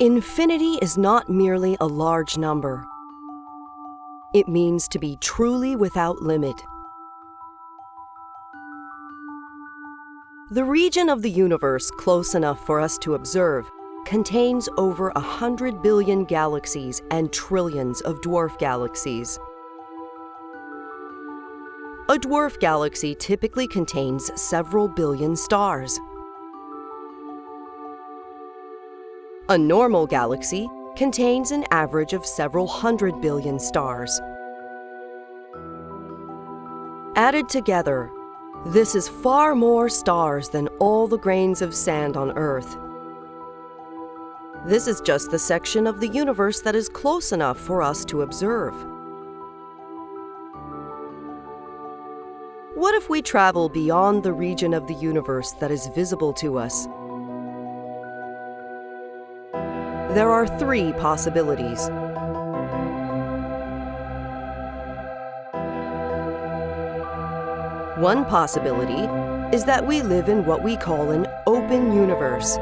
Infinity is not merely a large number. It means to be truly without limit. The region of the universe close enough for us to observe contains over a hundred billion galaxies and trillions of dwarf galaxies. A dwarf galaxy typically contains several billion stars. A normal galaxy contains an average of several hundred billion stars. Added together, this is far more stars than all the grains of sand on Earth. This is just the section of the universe that is close enough for us to observe. What if we travel beyond the region of the universe that is visible to us? There are three possibilities. One possibility is that we live in what we call an open universe.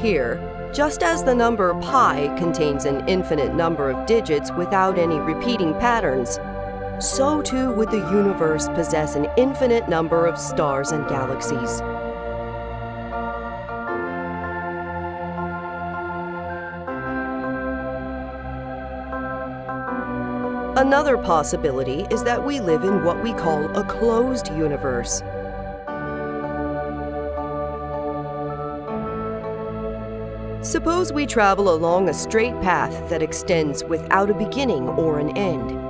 Here, just as the number pi contains an infinite number of digits without any repeating patterns, so too would the universe possess an infinite number of stars and galaxies. Another possibility is that we live in what we call a closed universe. Suppose we travel along a straight path that extends without a beginning or an end.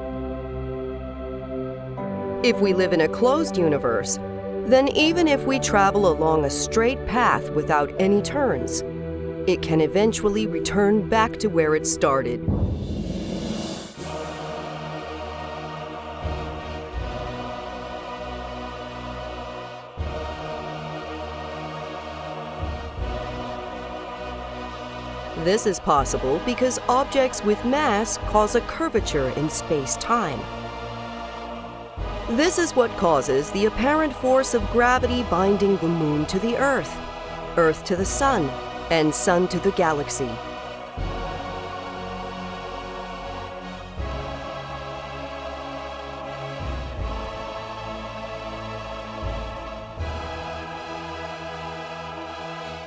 If we live in a closed universe, then even if we travel along a straight path without any turns, it can eventually return back to where it started. This is possible because objects with mass cause a curvature in space-time. This is what causes the apparent force of gravity binding the Moon to the Earth, Earth to the Sun, and Sun to the galaxy.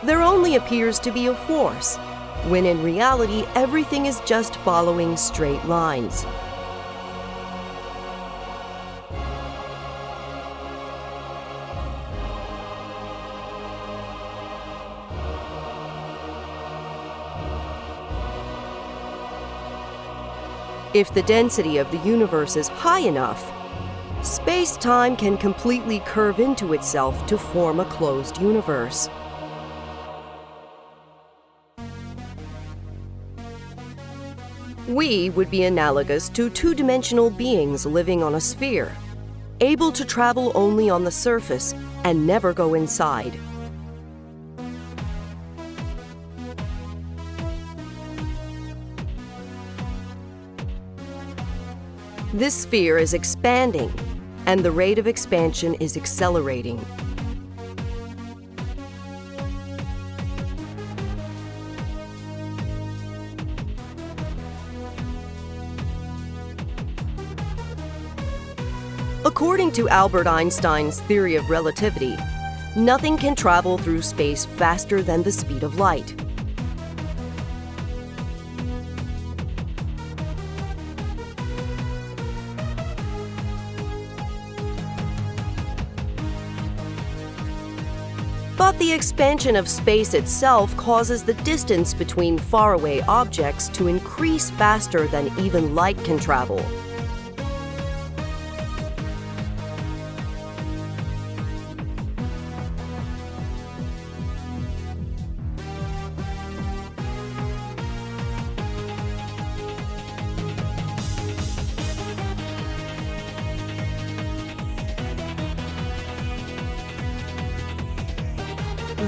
There only appears to be a force, when in reality everything is just following straight lines. If the density of the universe is high enough, space-time can completely curve into itself to form a closed universe. We would be analogous to two-dimensional beings living on a sphere, able to travel only on the surface and never go inside. This sphere is expanding, and the rate of expansion is accelerating. According to Albert Einstein's theory of relativity, nothing can travel through space faster than the speed of light. But the expansion of space itself causes the distance between faraway objects to increase faster than even light can travel.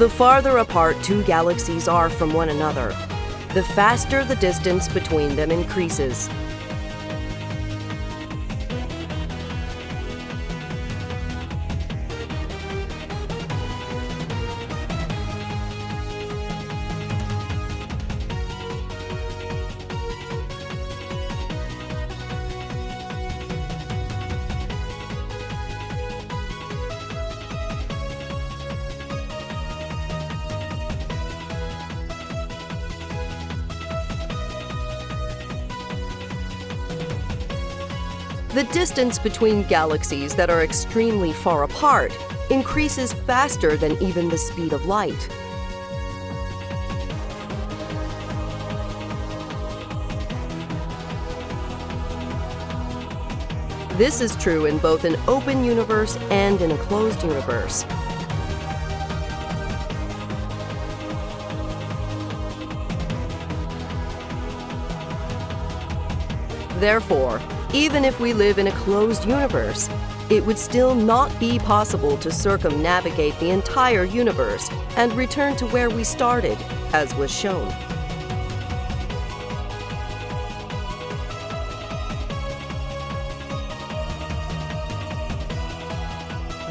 The farther apart two galaxies are from one another, the faster the distance between them increases. The distance between galaxies that are extremely far apart increases faster than even the speed of light. This is true in both an open universe and in a closed universe. Therefore, even if we live in a closed universe, it would still not be possible to circumnavigate the entire universe and return to where we started, as was shown.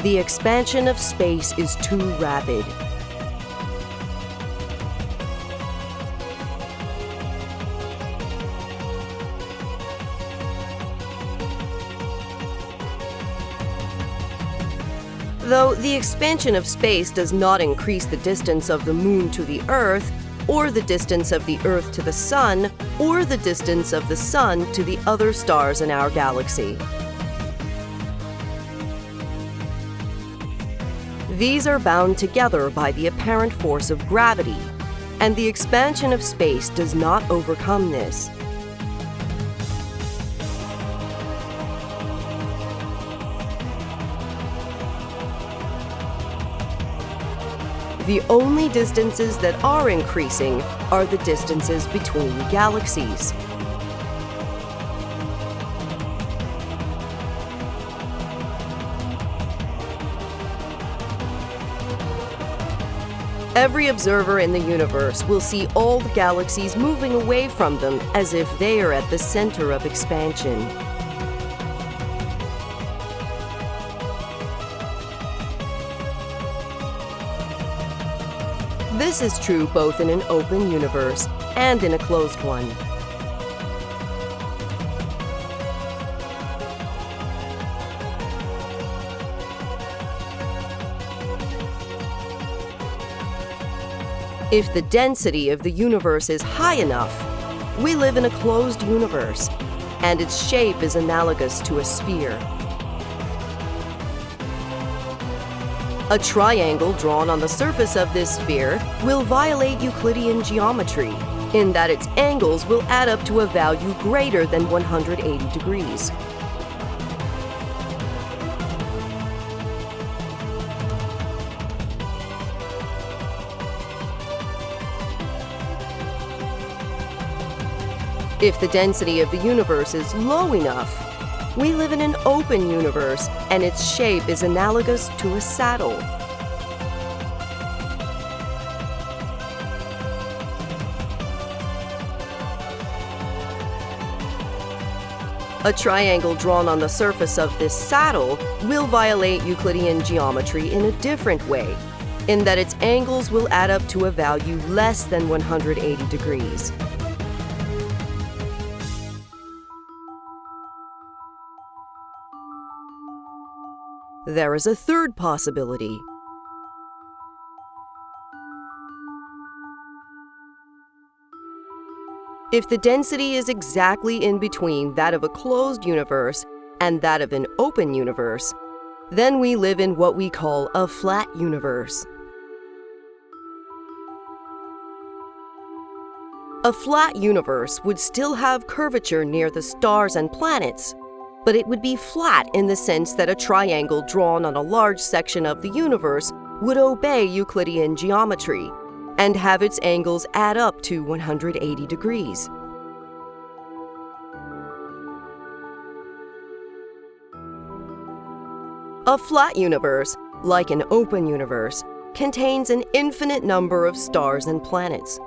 The expansion of space is too rapid. Though the expansion of space does not increase the distance of the Moon to the Earth, or the distance of the Earth to the Sun, or the distance of the Sun to the other stars in our galaxy. These are bound together by the apparent force of gravity, and the expansion of space does not overcome this. The only distances that are increasing are the distances between galaxies. Every observer in the universe will see all the galaxies moving away from them as if they are at the center of expansion. This is true both in an open universe and in a closed one. If the density of the universe is high enough, we live in a closed universe, and its shape is analogous to a sphere. A triangle drawn on the surface of this sphere will violate Euclidean geometry, in that its angles will add up to a value greater than 180 degrees. If the density of the universe is low enough, we live in an open universe and its shape is analogous to a saddle. A triangle drawn on the surface of this saddle will violate Euclidean geometry in a different way, in that its angles will add up to a value less than 180 degrees. There is a third possibility. If the density is exactly in between that of a closed universe and that of an open universe, then we live in what we call a flat universe. A flat universe would still have curvature near the stars and planets, but it would be flat in the sense that a triangle drawn on a large section of the universe would obey Euclidean geometry and have its angles add up to 180 degrees. A flat universe, like an open universe, contains an infinite number of stars and planets.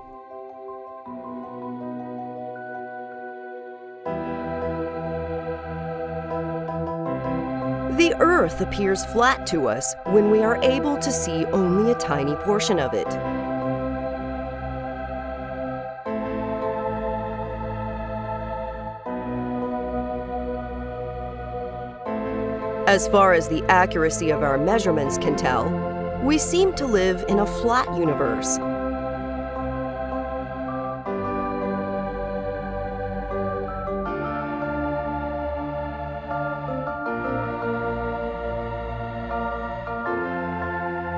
Earth appears flat to us when we are able to see only a tiny portion of it. As far as the accuracy of our measurements can tell, we seem to live in a flat universe.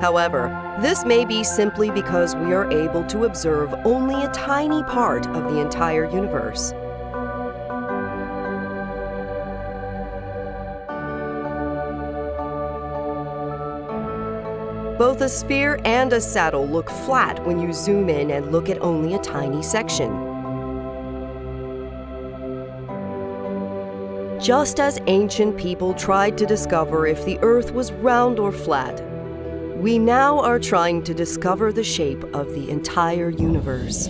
However, this may be simply because we are able to observe only a tiny part of the entire universe. Both a sphere and a saddle look flat when you zoom in and look at only a tiny section. Just as ancient people tried to discover if the Earth was round or flat, we now are trying to discover the shape of the entire universe.